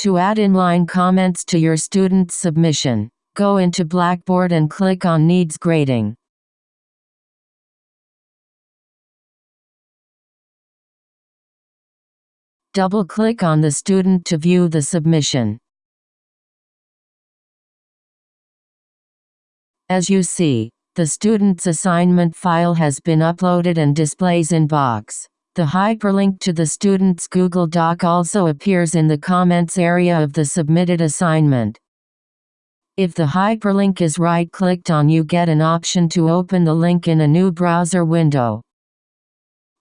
To add inline comments to your student's submission, go into Blackboard and click on Needs Grading. Double-click on the student to view the submission. As you see, the student's assignment file has been uploaded and displays in box. The hyperlink to the student's Google Doc also appears in the comments area of the submitted assignment. If the hyperlink is right-clicked on you get an option to open the link in a new browser window.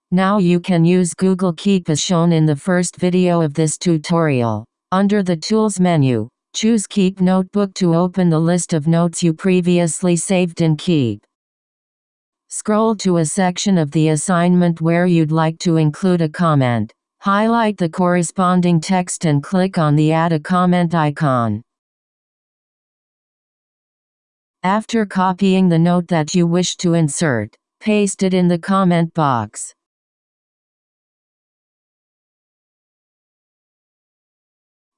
Now you can use Google Keep as shown in the first video of this tutorial. Under the Tools menu, choose Keep Notebook to open the list of notes you previously saved in Keep. Scroll to a section of the assignment where you'd like to include a comment. Highlight the corresponding text and click on the Add a Comment icon. After copying the note that you wish to insert, paste it in the comment box.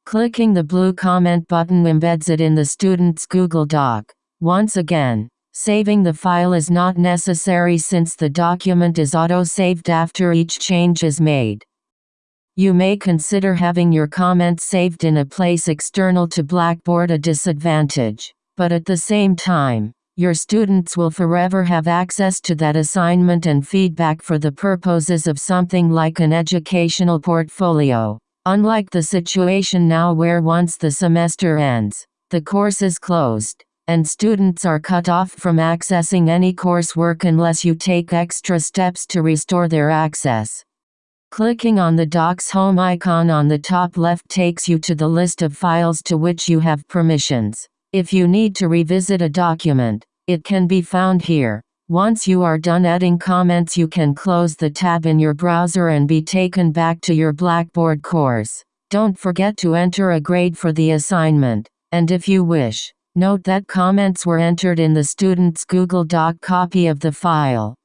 Clicking the blue comment button embeds it in the student's Google Doc. Once again, saving the file is not necessary since the document is auto-saved after each change is made. You may consider having your comments saved in a place external to Blackboard a disadvantage, but at the same time, your students will forever have access to that assignment and feedback for the purposes of something like an educational portfolio. Unlike the situation now where once the semester ends, the course is closed, and students are cut off from accessing any coursework unless you take extra steps to restore their access. Clicking on the Docs Home icon on the top left takes you to the list of files to which you have permissions. If you need to revisit a document, it can be found here. Once you are done adding comments you can close the tab in your browser and be taken back to your Blackboard course. Don't forget to enter a grade for the assignment, and if you wish, note that comments were entered in the student's Google Doc copy of the file.